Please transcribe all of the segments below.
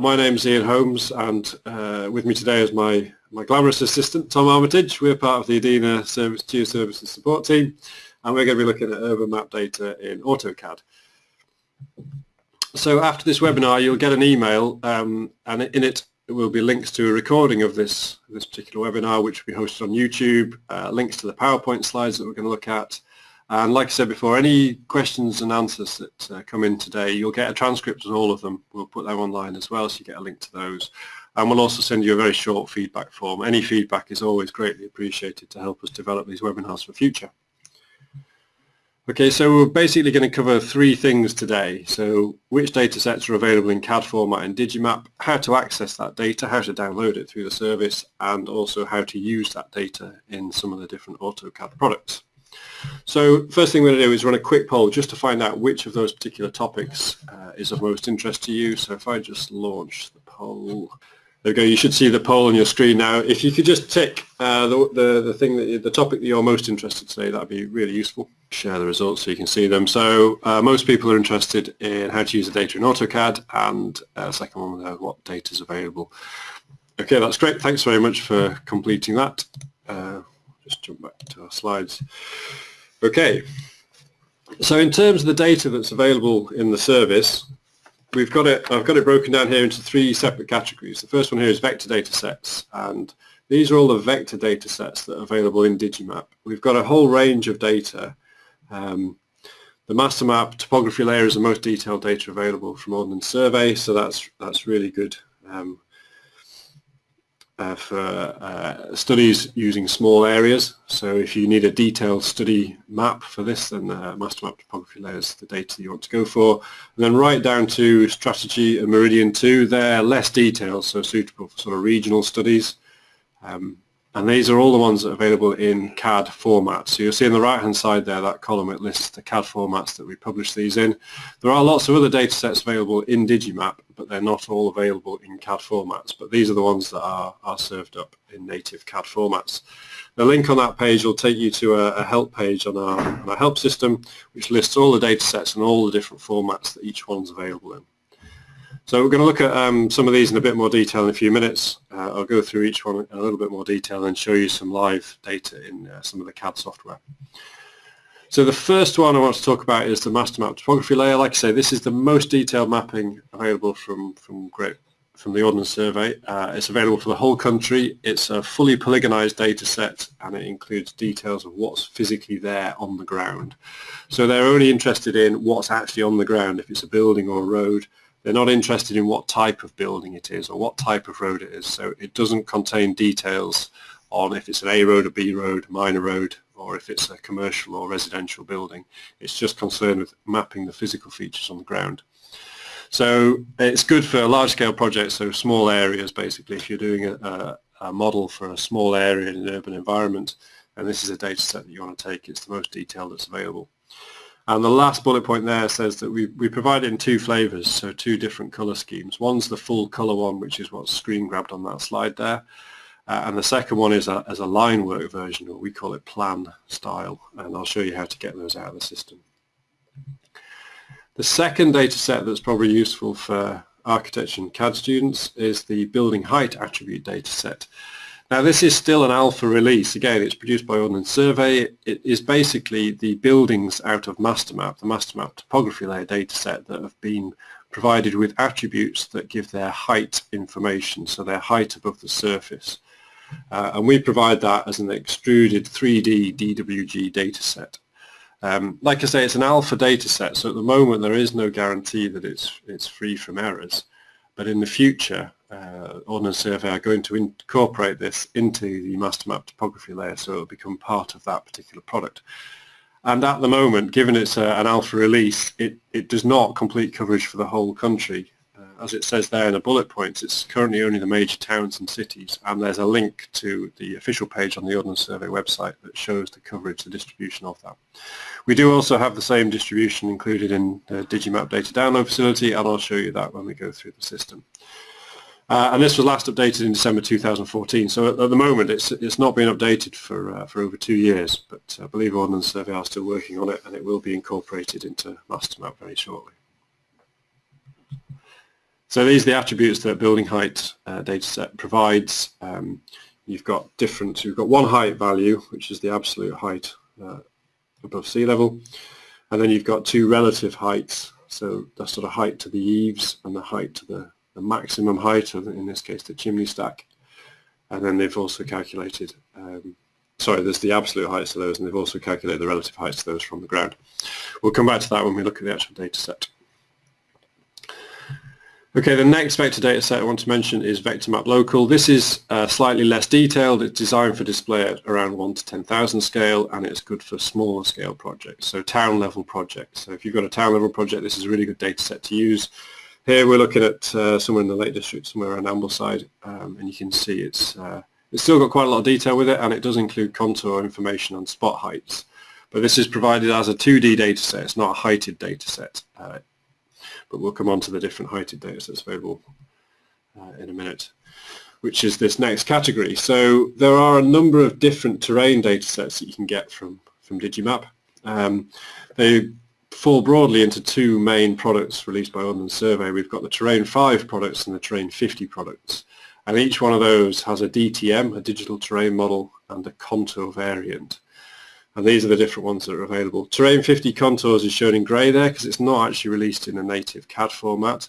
my name is Ian Holmes and uh, with me today is my, my glamorous assistant Tom Armitage. We're part of the EDINA Service Geoservices support team and we're going to be looking at urban map data in AutoCAD. So after this webinar you'll get an email um, and in it will be links to a recording of this, this particular webinar which will be hosted on YouTube, uh, links to the PowerPoint slides that we're going to look at, and like I said before, any questions and answers that uh, come in today, you'll get a transcript of all of them. We'll put them online as well, so you get a link to those. And we'll also send you a very short feedback form. Any feedback is always greatly appreciated to help us develop these webinars for future. Okay, so we're basically going to cover three things today. So which data sets are available in CAD format in Digimap, how to access that data, how to download it through the service, and also how to use that data in some of the different AutoCAD products. So first thing we're going to do is run a quick poll just to find out which of those particular topics uh, is of most interest to you. So if I just launch the poll, there we go. You should see the poll on your screen now. If you could just tick uh, the, the, the thing that the topic that you're most interested today, that'd be really useful. Share the results so you can see them. So uh, most people are interested in how to use the data in AutoCAD, and uh, second one, uh, what data is available. Okay, that's great. Thanks very much for completing that. Uh, just jump back to our slides. Okay, so in terms of the data that's available in the service, we've got it, I've got it broken down here into three separate categories. The first one here is vector data sets, and these are all the vector data sets that are available in Digimap. We've got a whole range of data. Um, the master map topography layer is the most detailed data available from Ordnance Survey, so that's that's really good. Um, uh, for uh, studies using small areas. So if you need a detailed study map for this, then uh, master map topography layer is the data you want to go for. And then right down to Strategi and Meridian 2, they're less detailed, so suitable for sort of regional studies. Um, and these are all the ones that are available in CAD format. So you'll see on the right hand side there, that column, it lists the CAD formats that we publish these in. There are lots of other data sets available in Digimap, but they're not all available in CAD formats. But these are the ones that are, are served up in native CAD formats. The link on that page will take you to a, a help page on our, on our help system, which lists all the data sets and all the different formats that each one's available in. So we're going to look at um, some of these in a bit more detail in a few minutes. Uh, I'll go through each one in a little bit more detail and show you some live data in uh, some of the CAD software. So the first one I want to talk about is the master map topography layer. Like I say, this is the most detailed mapping available from, from, Great, from the Ordnance Survey. Uh, it's available for the whole country. It's a fully polygonized data set and it includes details of what's physically there on the ground. So they're only interested in what's actually on the ground, if it's a building or a road, they're not interested in what type of building it is or what type of road it is. So it doesn't contain details on if it's an A road, a B road, a minor road, or if it's a commercial or residential building. It's just concerned with mapping the physical features on the ground. So it's good for large-scale projects, so small areas basically, if you're doing a, a, model for a small area in an urban environment, and this is a data set that you want to take, it's the most detailed that's available. And the last bullet point there says that we, we provide in two flavors, so two different color schemes. One's the full color one, which is what's screen grabbed on that slide there. Uh, and the second one is a, as a line work version, or we call it plan style. And I'll show you how to get those out of the system. The second data set that's probably useful for architecture and CAD students is the building height attribute data set. Now this is still an alpha release. Again, it's produced by Ordnance Survey. It is basically the buildings out of MasterMap, the MasterMap topography layer dataset that have been provided with attributes that give their height information, so their height above the surface. Uh, and we provide that as an extruded 3D DWG dataset. Um, like I say, it's an alpha dataset, so at the moment there is no guarantee that it's, it's free from errors. But in the future, uh, Ordnance Survey are going to incorporate this into the master map topography layer so it will become part of that particular product. And at the moment, given it's a, an alpha release, it, it does not complete coverage for the whole country. As it says there in the bullet points, it's currently only the major towns and cities, and there's a link to the official page on the Ordnance Survey website that shows the coverage, the distribution of that. We do also have the same distribution included in the Digimap data download facility, and I'll show you that when we go through the system. Uh, and this was last updated in December 2014. So at, at the moment, it's it's not been updated for uh, for over two years. But I believe Ordnance Survey are still working on it, and it will be incorporated into MasterMap very shortly. So these are the attributes that building height uh, dataset provides. Um, you've got different, you've got one height value, which is the absolute height uh, above sea level, and then you've got two relative heights, so the sort of height to the eaves and the height to the, the maximum height, of, in this case the chimney stack, and then they've also calculated, um, sorry, there's the absolute heights of those, and they've also calculated the relative heights of those from the ground. We'll come back to that when we look at the actual data set. Okay, the next vector data set I want to mention is VectorMap Local. This is uh, slightly less detailed. It's designed for display at around 1 to 10,000 scale and it's good for smaller scale projects, so town level projects. So if you've got a town level project, this is a really good data set to use. Here we're looking at uh, somewhere in the Lake District, somewhere around Ambleside, um, and you can see it's, uh, it's still got quite a lot of detail with it and it does include contour information on spot heights. But this is provided as a 2D data set, it's not a heighted data set. But we'll come on to the different heighted data sets available uh, in a minute, which is this next category. So there are a number of different terrain data sets that you can get from, from Digimap. Um, they fall broadly into two main products released by Ordnance Survey. We've got the Terrain 5 products and the Terrain 50 products. And each one of those has a DTM, a digital terrain model, and a contour variant and these are the different ones that are available. Terrain 50 Contours is shown in grey there because it's not actually released in a native CAD format,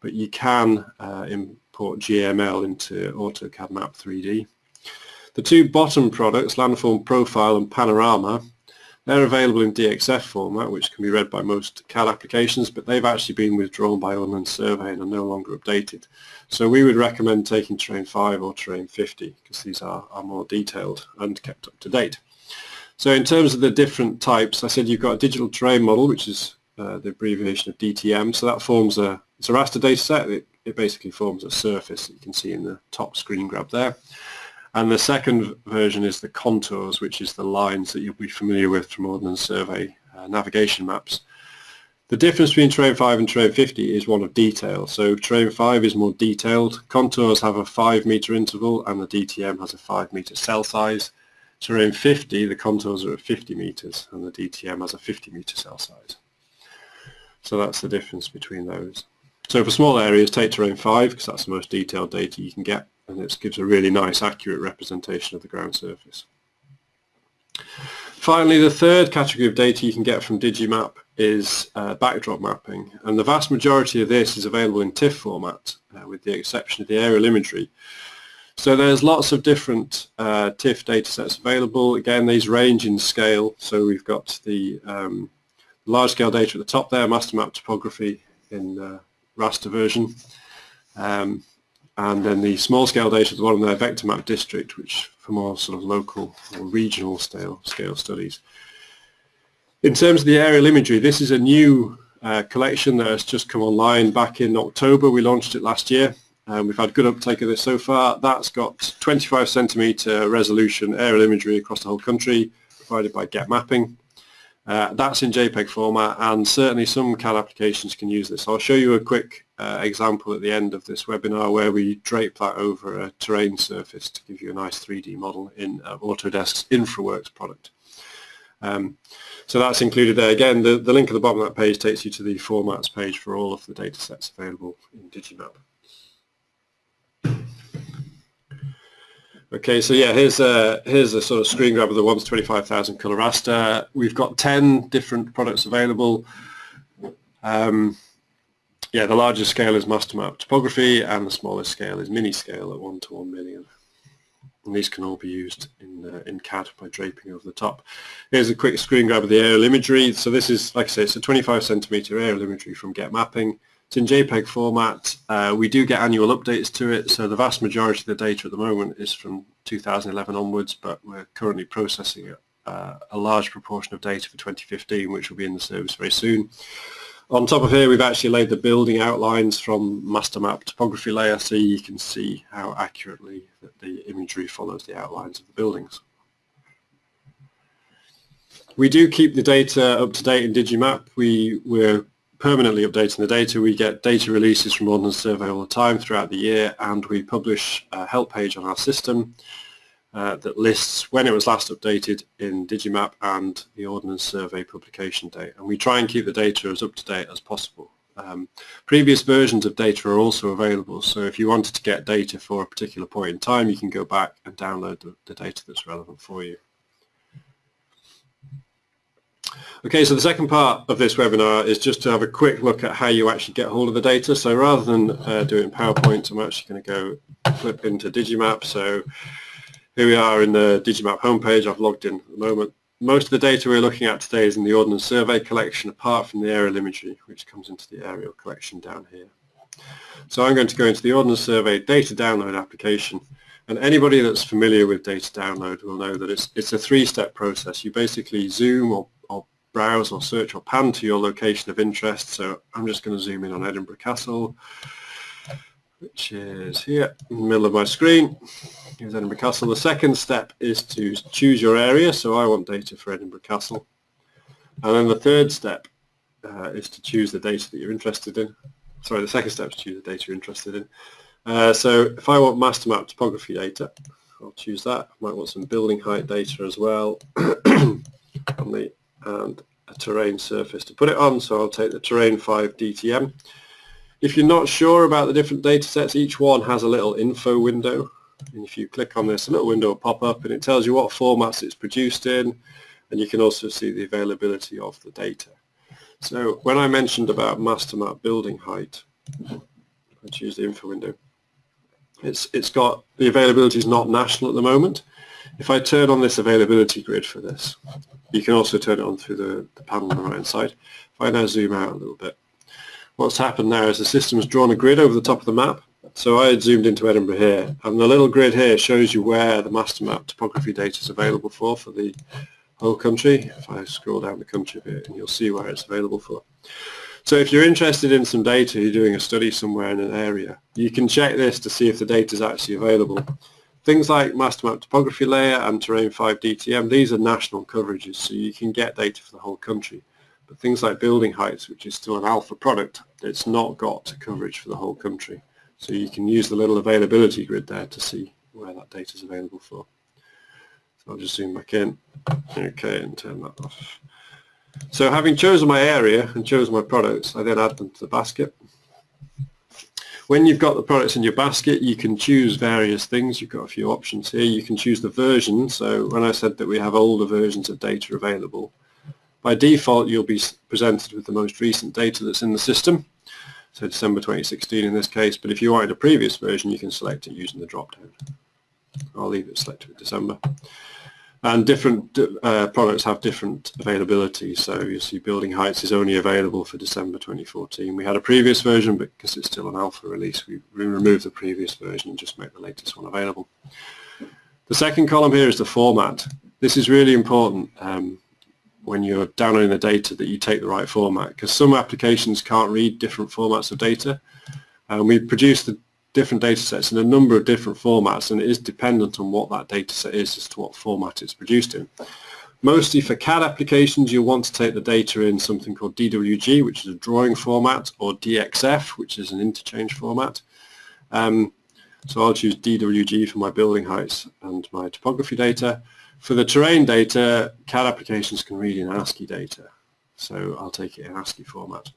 but you can uh, import GML into AutoCAD Map 3D. The two bottom products, Landform Profile and Panorama, they're available in DXF format, which can be read by most CAD applications, but they've actually been withdrawn by Ordnance Survey and are no longer updated. So we would recommend taking Terrain 5 or Terrain 50, because these are, are more detailed and kept up to date. So in terms of the different types, I said you've got a digital terrain model, which is uh, the abbreviation of DTM. So that forms a, it's a raster data set. It, it basically forms a surface that you can see in the top screen grab there. And the second version is the contours, which is the lines that you'll be familiar with from Ordnance Survey uh, navigation maps. The difference between Terrain 5 and Terrain 50 is one of detail. So Terrain 5 is more detailed. Contours have a 5 meter interval and the DTM has a 5 meter cell size. Terrain 50, the contours are at 50 meters and the DTM has a 50 meter cell size. So that's the difference between those. So for small areas, take Terrain 5 because that's the most detailed data you can get and it gives a really nice accurate representation of the ground surface. Finally, the third category of data you can get from Digimap is uh, backdrop mapping and the vast majority of this is available in TIFF format uh, with the exception of the aerial imagery so there's lots of different uh, TIFF datasets available. Again, these range in scale. So we've got the um, large scale data at the top there, master map topography in uh, raster version. Um, and then the small scale data at the bottom there, vector map district, which for more sort of local or regional scale, scale studies. In terms of the aerial imagery, this is a new uh, collection that has just come online back in October. We launched it last year. Um, we've had good uptake of this so far. That's got 25 centimetre resolution aerial imagery across the whole country provided by Get Mapping. Uh, that's in JPEG format and certainly some CAD applications can use this. I'll show you a quick uh, example at the end of this webinar where we drape that over a terrain surface to give you a nice 3D model in uh, Autodesk's InfraWorks product. Um, so that's included there. Again, the, the link at the bottom of that page takes you to the formats page for all of the data sets available in Digimap. Okay, so yeah, here's a, here's a sort of screen grab of the 1 to 25,000 colour raster. We've got 10 different products available. Um, yeah, the largest scale is master map topography and the smallest scale is mini scale at 1 to 1 million. And these can all be used in, uh, in CAD by draping over the top. Here's a quick screen grab of the aerial imagery. So this is, like I say, it's a 25 centimeter aerial imagery from Get Mapping. It's in JPEG format. Uh, we do get annual updates to it, so the vast majority of the data at the moment is from 2011 onwards, but we're currently processing uh, a large proportion of data for 2015, which will be in the service very soon. On top of here, we've actually laid the building outlines from master map topography layer, so you can see how accurately the imagery follows the outlines of the buildings. We do keep the data up to date in Digimap. We, we're permanently updating the data. We get data releases from Ordnance Survey all the time throughout the year and we publish a help page on our system uh, that lists when it was last updated in Digimap and the Ordnance Survey publication date. And we try and keep the data as up to date as possible. Um, previous versions of data are also available, so if you wanted to get data for a particular point in time, you can go back and download the, the data that's relevant for you. Okay, so the second part of this webinar is just to have a quick look at how you actually get hold of the data. So rather than uh, do it in PowerPoint, I'm actually going to go flip into Digimap. So here we are in the Digimap homepage. I've logged in at the moment. Most of the data we're looking at today is in the Ordnance Survey collection, apart from the aerial imagery, which comes into the aerial collection down here. So I'm going to go into the Ordnance Survey data download application. And anybody that's familiar with data download will know that it's, it's a three-step process. You basically zoom or browse or search or pan to your location of interest. So I'm just going to zoom in on Edinburgh Castle, which is here in the middle of my screen. Here's Edinburgh Castle. The second step is to choose your area. So I want data for Edinburgh Castle. And then the third step uh, is to choose the data that you're interested in. Sorry, the second step is to choose the data you're interested in. Uh, so if I want master map topography data, I'll choose that. I might want some building height data as well on the and a terrain surface to put it on. So I'll take the terrain 5 DTM. If you're not sure about the different data sets, each one has a little info window. And if you click on this, a little window will pop up and it tells you what formats it's produced in. And you can also see the availability of the data. So when I mentioned about master map building height, I choose the info window. It's, it's got, the availability is not national at the moment. If I turn on this availability grid for this, you can also turn it on through the, the panel on the right hand side. If I now zoom out a little bit, what's happened now is the system has drawn a grid over the top of the map. So I had zoomed into Edinburgh here, and the little grid here shows you where the master map topography data is available for, for the whole country. If I scroll down the country a bit, and you'll see where it's available for. So if you're interested in some data, you're doing a study somewhere in an area, you can check this to see if the data is actually available. Things like master map topography layer and terrain 5 DTM, these are national coverages, so you can get data for the whole country. But things like building heights, which is still an alpha product, it's not got coverage for the whole country. So you can use the little availability grid there to see where that data is available for. So I'll just zoom back in. Okay, and turn that off. So having chosen my area and chosen my products, I then add them to the basket. When you've got the products in your basket, you can choose various things. You've got a few options here. You can choose the version. So when I said that we have older versions of data available, by default, you'll be presented with the most recent data that's in the system. So December 2016 in this case, but if you wanted a previous version, you can select it using the drop-down. I'll leave it selected with December and different uh, products have different availability. So you see building heights is only available for December 2014. We had a previous version, but because it's still an alpha release, we removed the previous version and just make the latest one available. The second column here is the format. This is really important um, when you're downloading the data that you take the right format because some applications can't read different formats of data. And we produce the different data sets in a number of different formats and it is dependent on what that data set is as to what format it's produced in. Mostly for CAD applications you'll want to take the data in something called DWG which is a drawing format or DXF which is an interchange format. Um, so I'll choose DWG for my building heights and my topography data. For the terrain data, CAD applications can read in ASCII data. So I'll take it in ASCII format.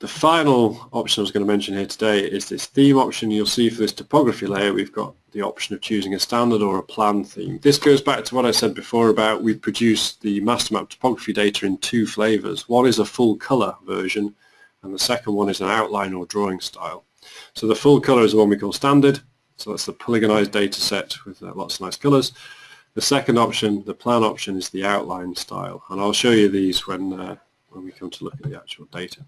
The final option I was going to mention here today is this theme option. You'll see for this topography layer we've got the option of choosing a standard or a plan theme. This goes back to what I said before about we produce the master map topography data in two flavors. One is a full color version and the second one is an outline or drawing style. So the full color is the one we call standard. So that's the polygonized data set with uh, lots of nice colors. The second option, the plan option, is the outline style. And I'll show you these when, uh, when we come to look at the actual data.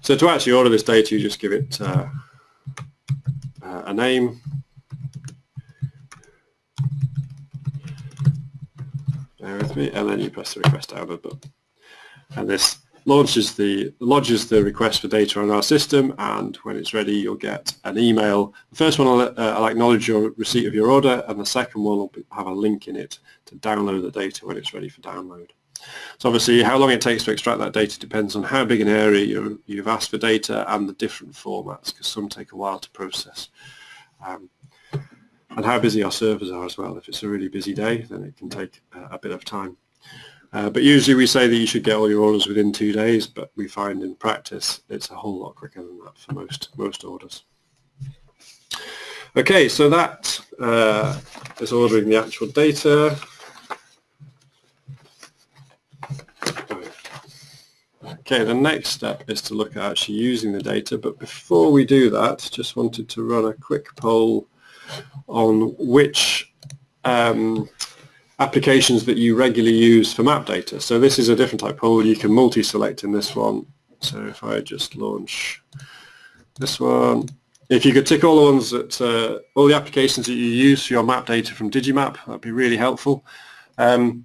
So to actually order this data, you just give it uh, uh, a name. Bear with me, and then you press the request download button. And this launches the lodges the request for data on our system and when it's ready you'll get an email. The first one will uh, I'll acknowledge your receipt of your order and the second one will have a link in it to download the data when it's ready for download. So obviously how long it takes to extract that data depends on how big an area you you've asked for data and the different formats because some take a while to process. Um, and how busy our servers are as well. If it's a really busy day, then it can take a bit of time. Uh, but usually we say that you should get all your orders within two days, but we find in practice it's a whole lot quicker than that for most most orders. Okay, so that uh, is ordering the actual data. Okay, the next step is to look at actually using the data, but before we do that, just wanted to run a quick poll on which um, applications that you regularly use for map data. So this is a different type poll. You can multi-select in this one. So if I just launch this one, if you could tick all the ones that, uh, all the applications that you use for your map data from Digimap, that'd be really helpful. Um,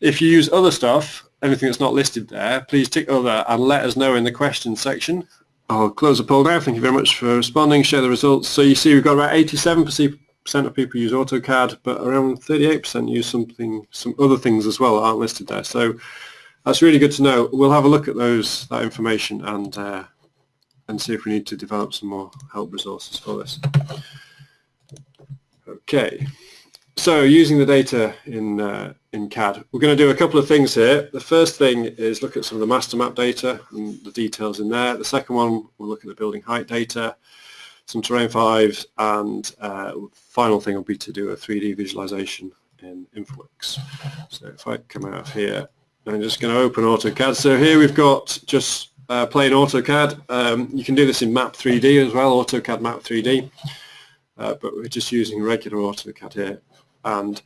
if you use other stuff, anything that's not listed there, please tick other and let us know in the questions section. I'll close the poll now. Thank you very much for responding. Share the results. So you see we've got about 87% of people use AutoCAD, but around 38% use something, some other things as well that aren't listed there. So that's really good to know. We'll have a look at those, that information and uh, and see if we need to develop some more help resources for this. Okay, so using the data in, uh, in CAD, we're going to do a couple of things here. The first thing is look at some of the master map data and the details in there. The second one, we'll look at the building height data, some terrain fives, and uh, final thing will be to do a 3D visualization in InfraWorks. So if I come out of here, I'm just going to open AutoCAD. So here we've got just uh, plain AutoCAD. Um, you can do this in Map 3D as well, AutoCAD Map 3D, uh, but we're just using regular AutoCAD here. And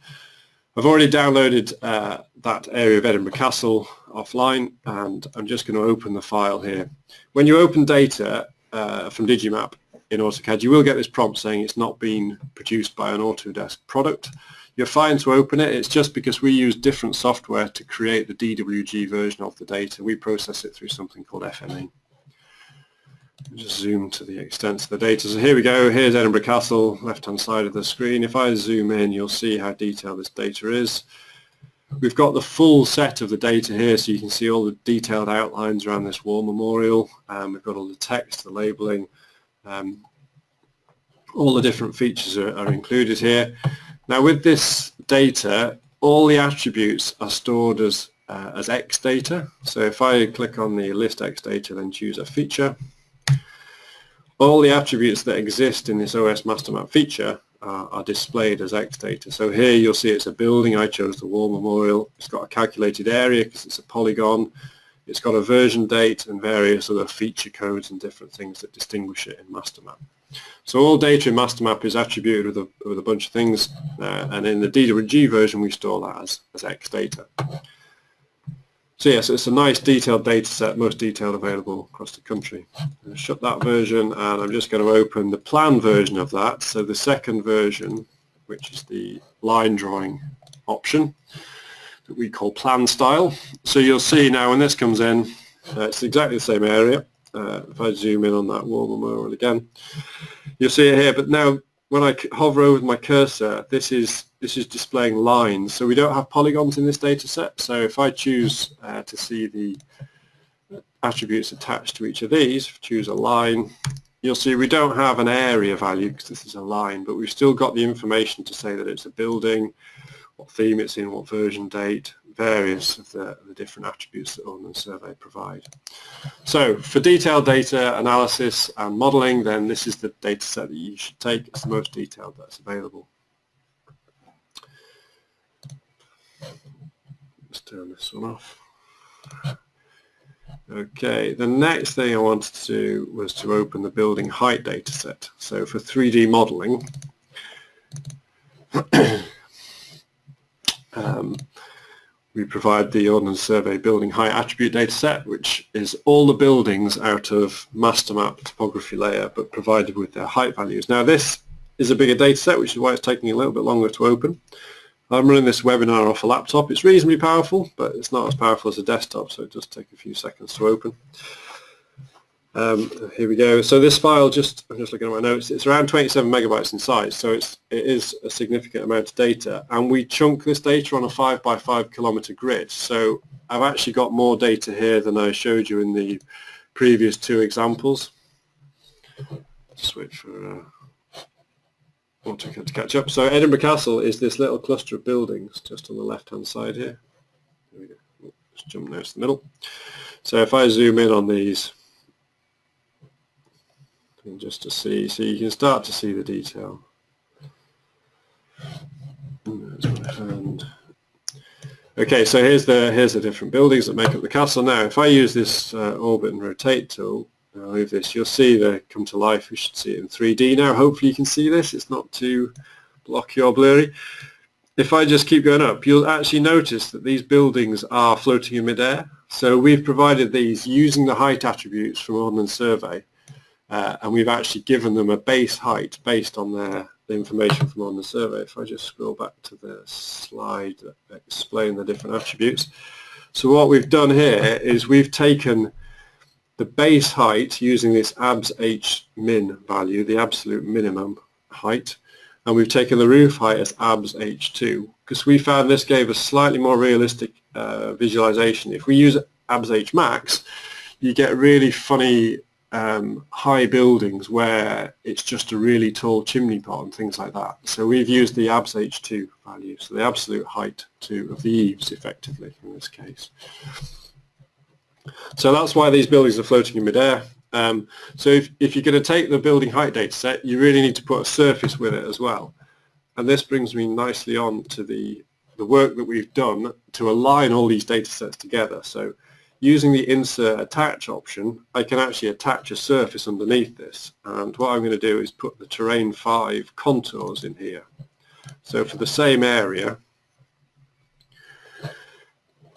I've already downloaded uh, that area of Edinburgh Castle offline, and I'm just going to open the file here. When you open data uh, from Digimap in AutoCAD, you will get this prompt saying it's not been produced by an Autodesk product. You're fine to open it. It's just because we use different software to create the DWG version of the data. We process it through something called FME. Just zoom to the extent of the data. So here we go. Here's Edinburgh Castle, left-hand side of the screen. If I zoom in, you'll see how detailed this data is. We've got the full set of the data here, so you can see all the detailed outlines around this war memorial. Um, we've got all the text, the labeling, um, all the different features are, are included here. Now with this data, all the attributes are stored as, uh, as X data. So if I click on the list X data, then choose a feature, all the attributes that exist in this OS master map feature are, are displayed as X data. So here you'll see it's a building. I chose the war memorial. It's got a calculated area because it's a polygon. It's got a version date and various other feature codes and different things that distinguish it in master map. So all data in MasterMap is attributed with a, with a bunch of things, uh, and in the DWG version we store that as, as X data. So yes, it's a nice detailed data set, most detailed available across the country. shut that version and I'm just going to open the plan version of that. So the second version, which is the line drawing option that we call plan style. So you'll see now when this comes in, uh, it's exactly the same area uh, if I zoom in on that war memorial again, you'll see it here. But now when I hover over my cursor, this is this is displaying lines. So we don't have polygons in this data set. So if I choose uh, to see the attributes attached to each of these, choose a line, you'll see we don't have an area value because this is a line, but we've still got the information to say that it's a building, what theme it's in, what version date, various of the, the different attributes that Ordnance Survey provide. So for detailed data analysis and modelling, then this is the data set that you should take. It's the most detailed that's available. Let's turn this one off. Okay, the next thing I wanted to do was to open the building height data set. So for 3D modelling, um, we provide the Ordnance Survey building height attribute data set, which is all the buildings out of master map topography layer, but provided with their height values. Now this is a bigger data set, which is why it's taking a little bit longer to open. I'm running this webinar off a laptop. It's reasonably powerful, but it's not as powerful as a desktop, so it does take a few seconds to open. Um, here we go. So this file, just I'm just looking at my notes. It's around 27 megabytes in size, so it's it is a significant amount of data. And we chunk this data on a five by five kilometer grid. So I've actually got more data here than I showed you in the previous two examples. Switch for uh, to catch up. So Edinburgh Castle is this little cluster of buildings just on the left-hand side here. We go. just jump now to the middle. So if I zoom in on these, just to see, so you can start to see the detail. Okay, so here's the here's the different buildings that make up the castle. Now, if I use this uh, orbit and rotate tool, I'll move this, you'll see they come to life. We should see it in 3D now. Hopefully you can see this. It's not too blocky or blurry. If I just keep going up, you'll actually notice that these buildings are floating in midair. So we've provided these using the height attributes from Ordnance Survey, uh, and we've actually given them a base height based on their the information from Ordnance Survey. If I just scroll back to the slide that explain the different attributes. So what we've done here is we've taken the base height using this abs h min value, the absolute minimum height, and we've taken the roof height as abs h2 because we found this gave a slightly more realistic uh, visualization. If we use abs h max, you get really funny um, high buildings where it's just a really tall chimney pot and things like that. So we've used the abs h2 value, so the absolute height to, of the eaves effectively in this case. So that's why these buildings are floating in midair. Um, so if, if you're going to take the building height data set, you really need to put a surface with it as well. And this brings me nicely on to the, the work that we've done to align all these data sets together. So using the insert attach option, I can actually attach a surface underneath this. And what I'm going to do is put the terrain 5 contours in here. So for the same area,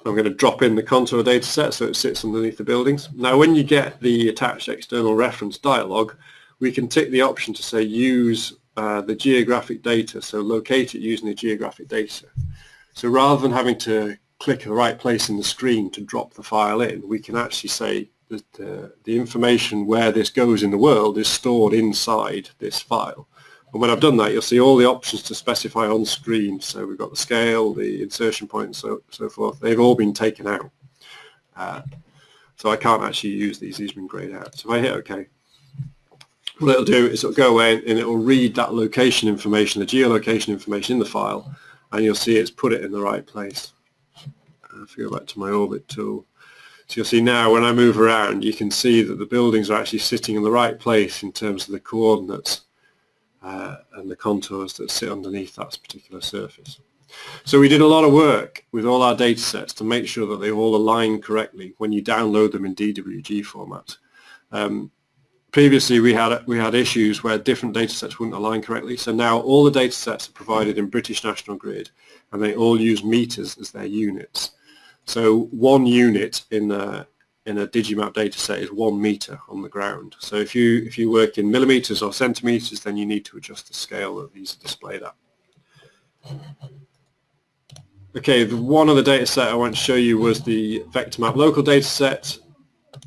I'm going to drop in the contour data set so it sits underneath the buildings. Now when you get the attached external reference dialog, we can tick the option to say use uh, the geographic data, so locate it using the geographic data. So rather than having to click the right place in the screen to drop the file in, we can actually say that uh, the information where this goes in the world is stored inside this file. And when I've done that, you'll see all the options to specify on screen. So we've got the scale, the insertion point, and so, so forth. They've all been taken out. Uh, so I can't actually use these. These have been grayed out. So if I hit OK, what it'll do is it'll go away and it'll read that location information, the geolocation information in the file, and you'll see it's put it in the right place. If I go back to my orbit tool, so you'll see now when I move around, you can see that the buildings are actually sitting in the right place in terms of the coordinates uh, and the contours that sit underneath that particular surface. So we did a lot of work with all our data sets to make sure that they all align correctly when you download them in DWG format. Um, previously we had we had issues where different data sets wouldn't align correctly. So now all the data sets are provided in British National Grid and they all use meters as their units. So one unit in a, in a Digimap dataset is one meter on the ground. So if you if you work in millimeters or centimeters, then you need to adjust the scale that these are displayed at. Okay, the, one other the data set I want to show you was the VectorMap local data set.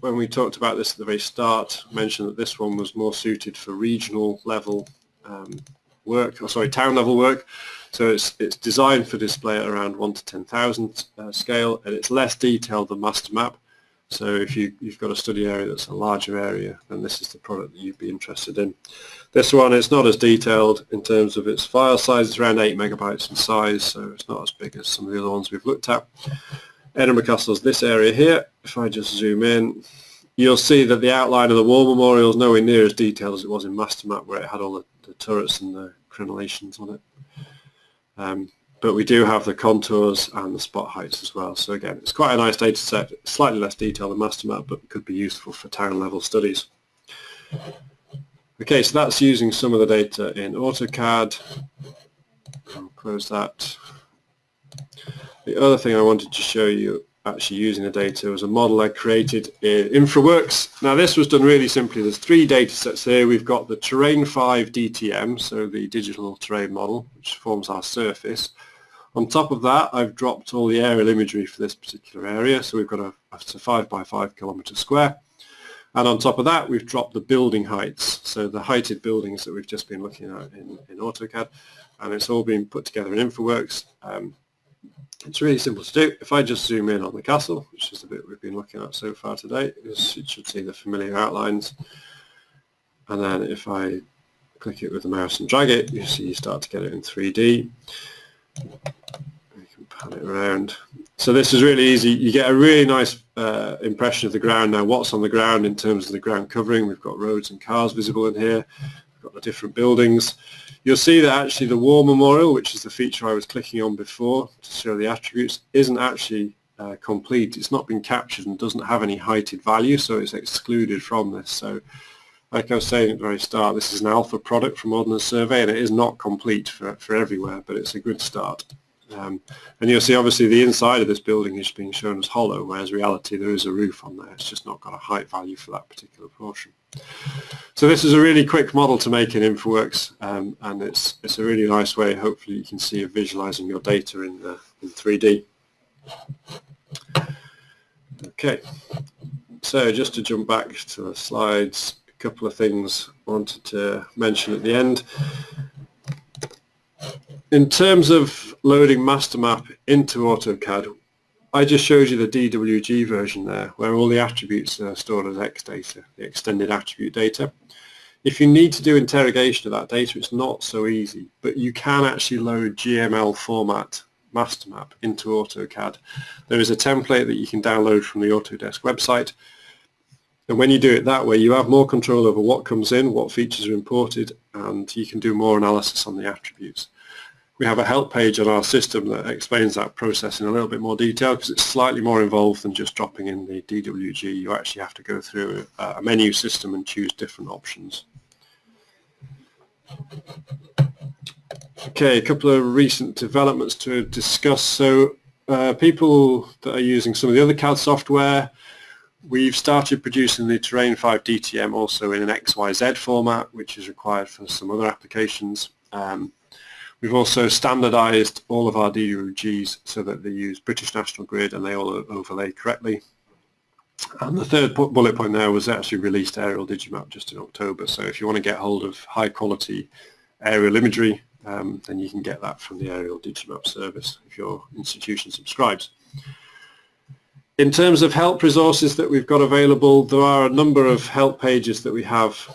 When we talked about this at the very start, I mentioned that this one was more suited for regional level um, work, or sorry, town level work. So it's, it's designed for display at around 1 to 10,000 uh, scale, and it's less detailed than master map. So if you, you've got a study area that's a larger area, then this is the product that you'd be interested in. This one is not as detailed in terms of its file size. It's around 8 megabytes in size, so it's not as big as some of the other ones we've looked at. Edinburgh Castle is this area here. If I just zoom in, you'll see that the outline of the war memorial is nowhere near as detailed as it was in Mastermap, where it had all the, the turrets and the crenellations on it. Um, but we do have the contours and the spot heights as well. So again, it's quite a nice data set, slightly less detailed than MasterMap, but could be useful for town level studies. Okay, so that's using some of the data in AutoCAD. I'll close that. The other thing I wanted to show you actually using the data was a model I created in InfraWorks. Now this was done really simply. There's three data sets here. We've got the Terrain 5 DTM, so the digital terrain model, which forms our surface. On top of that, I've dropped all the aerial imagery for this particular area. So we've got a, a 5 by 5 kilometre square. And on top of that, we've dropped the building heights. So the heighted buildings that we've just been looking at in, in AutoCAD. And it's all been put together in InfraWorks. Um, it's really simple to do. If I just zoom in on the castle, which is the bit we've been looking at so far today, it should see the familiar outlines. And then if I click it with the mouse and drag it, you see you start to get it in 3D. You can pan it around. So this is really easy. You get a really nice uh, impression of the ground now, what's on the ground in terms of the ground covering. We've got roads and cars visible in here. Got the different buildings. You'll see that actually the war memorial, which is the feature I was clicking on before to show the attributes, isn't actually uh, complete. It's not been captured and doesn't have any heighted value, so it's excluded from this. So like I was saying at the very start, this is an alpha product from Ordnance Survey and it is not complete for, for everywhere, but it's a good start. Um, and you'll see obviously the inside of this building is being shown as hollow, whereas reality there is a roof on there. It's just not got a height value for that particular portion. So this is a really quick model to make in InfraWorks um, and it's, it's a really nice way, hopefully you can see of visualizing your data in, uh, in 3D. Okay, so just to jump back to the slides, a couple of things I wanted to mention at the end. In terms of loading MasterMap into AutoCAD, I just showed you the DWG version there, where all the attributes are stored as X data, the extended attribute data. If you need to do interrogation of that data, it's not so easy, but you can actually load GML format master map into AutoCAD. There is a template that you can download from the Autodesk website, and when you do it that way, you have more control over what comes in, what features are imported, and you can do more analysis on the attributes we have a help page on our system that explains that process in a little bit more detail because it's slightly more involved than just dropping in the DWG. You actually have to go through a, menu system and choose different options. Okay, a couple of recent developments to discuss. So uh, people that are using some of the other CAD software, we've started producing the Terrain 5 DTM also in an XYZ format, which is required for some other applications. Um, We've also standardized all of our DWGs so that they use British National Grid and they all overlay correctly. And the third bullet point there was actually released aerial digimap just in October. So if you want to get hold of high quality aerial imagery, um, then you can get that from the aerial digimap service if your institution subscribes. In terms of help resources that we've got available, there are a number of help pages that we have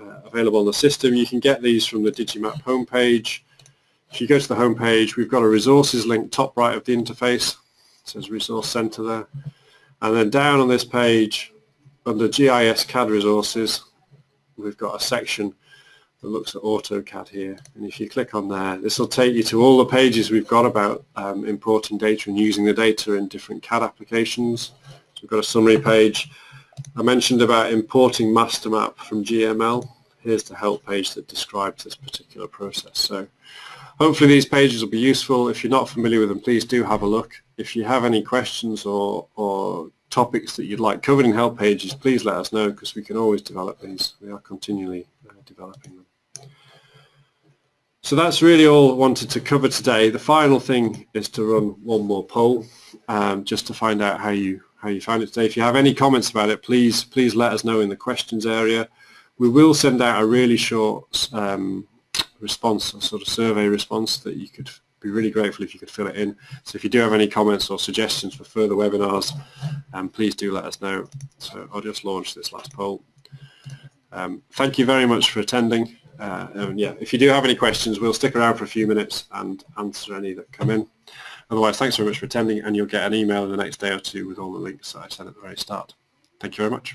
uh, available on the system. You can get these from the Digimap homepage. If you go to the home page, we've got a resources link top right of the interface. It says Resource Center there. And then down on this page, under GIS CAD resources, we've got a section that looks at AutoCAD here. And if you click on there, this will take you to all the pages we've got about um, importing data and using the data in different CAD applications. So we've got a summary page. I mentioned about importing master map from GML. Here's the help page that describes this particular process. So Hopefully these pages will be useful. If you're not familiar with them, please do have a look. If you have any questions or, or topics that you'd like covered in help pages, please let us know because we can always develop these. We are continually uh, developing them. So that's really all I wanted to cover today. The final thing is to run one more poll um, just to find out how you how you found it today. If you have any comments about it, please please let us know in the questions area. We will send out a really short um, response, a sort of survey response that you could be really grateful if you could fill it in. So if you do have any comments or suggestions for further webinars, um, please do let us know. So I'll just launch this last poll. Um, thank you very much for attending. Uh, and yeah, if you do have any questions, we'll stick around for a few minutes and answer any that come in. Otherwise, thanks very much for attending, and you'll get an email in the next day or two with all the links that I sent at the very start. Thank you very much.